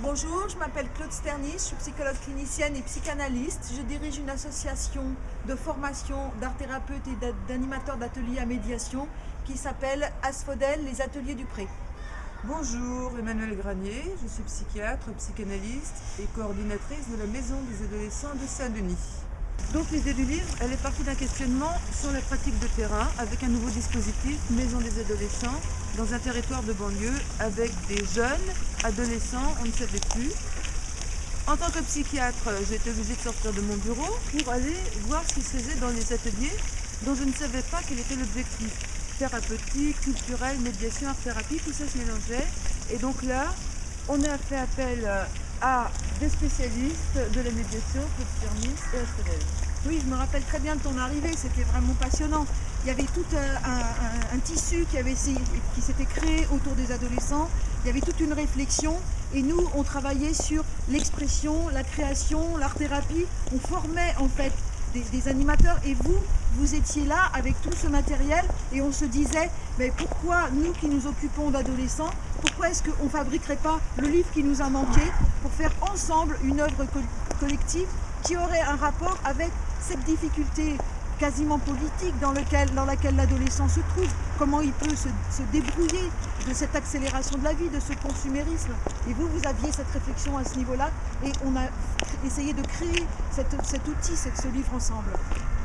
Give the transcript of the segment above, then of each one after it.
Bonjour, je m'appelle Claude Sternis, je suis psychologue clinicienne et psychanalyste. Je dirige une association de formation d'art thérapeute et d'animateurs d'ateliers à médiation qui s'appelle Asphodel, les ateliers du pré. Bonjour, Emmanuel Granier, je suis psychiatre, psychanalyste et coordinatrice de la Maison des adolescents de Saint-Denis. Donc l'idée du livre, elle est partie d'un questionnement sur la pratique de terrain avec un nouveau dispositif, Maison des adolescents, dans un territoire de banlieue avec des jeunes, adolescents, on ne savait plus. En tant que psychiatre, j'ai été obligée de sortir de mon bureau pour aller voir ce qui se faisait dans les ateliers dont je ne savais pas quel était l'objectif. Thérapeutique, culturel, médiation, art thérapie, tout ça se mélangeait. Et donc là, on a fait appel à des spécialistes de la médiation, Claude et Asphodel. Oui, je me rappelle très bien de ton arrivée, c'était vraiment passionnant. Il y avait tout un, tissu qui, qui s'était créé autour des adolescents, il y avait toute une réflexion et nous, on travaillait sur l'expression, la création, l'art-thérapie, on formait en fait des, animateurs et vous, vous étiez là avec tout ce matériel et on se disait, mais pourquoi nous qui nous occupons d'adolescents, pourquoi est-ce qu'on ne fabriquerait pas le livre qui nous a manqué pour faire ensemble une œuvre collective qui aurait un rapport avec cette difficulté quasiment politique dans, laquelle l'adolescent se trouve, comment il peut se, débrouiller de cette accélération de la vie, de ce consumérisme. Et vous, vous aviez cette réflexion à ce niveau-là et on a essayé de créer cet outil, ce livre ensemble.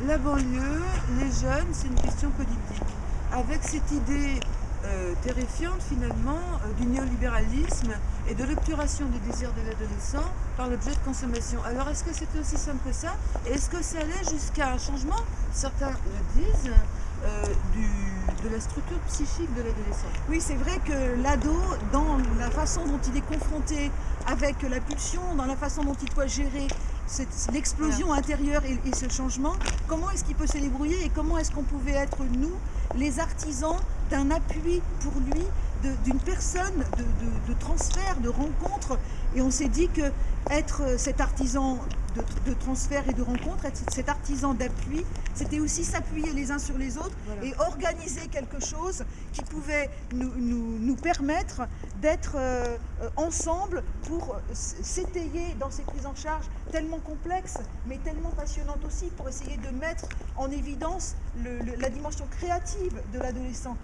La banlieue, les jeunes, c'est une question politique. Avec cette idée euh, terrifiante finalement euh, du néolibéralisme et de l'obturation des désirs de l'adolescent par l'objet de consommation. Alors est-ce que c'était aussi simple que ça? Est-ce que ça allait jusqu'à un changement, certains le disent, euh, de la structure psychique de l'adolescent. Oui, c'est vrai que l'ado, dans la façon dont il est confronté avec la pulsion, dans la façon dont il doit gérer l'explosion intérieure et, ce changement, comment est-ce qu'il peut se débrouiller et comment est-ce qu'on pouvait être, nous, les artisans d'un appui pour lui, d'une personne, de, transfert, de rencontre? Et on s'est dit que être cet artisan de, transfert et de rencontre, être cet artisan d'appui, c'était aussi s'appuyer les uns sur les autres et organiser quelque chose qui pouvait nous, nous, permettre d'être euh, ensemble pour s'étayer dans ces prises en charge tellement complexes, mais tellement passionnantes aussi, pour essayer de mettre en évidence la dimension créative de l'adolescent.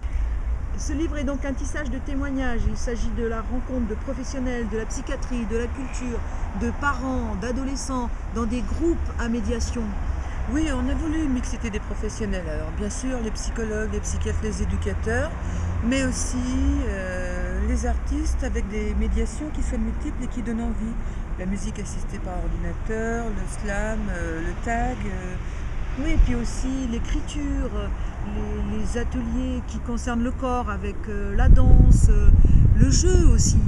Ce livre est donc un tissage de témoignages. Il s'agit de la rencontre de professionnels, de la psychiatrie, de la culture, de parents, d'adolescents, dans des groupes à médiation. Oui, on a voulu une mixité des professionnels. Alors bien sûr, les psychologues, les psychiatres, les éducateurs, mais aussi euh, les artistes avec des médiations qui soient multiples et qui donnent envie. La musique assistée par ordinateur, le slam, euh, le tag. Euh, oui, et puis aussi l'écriture, ateliers qui concernent le corps avec euh, la danse, euh, le jeu aussi.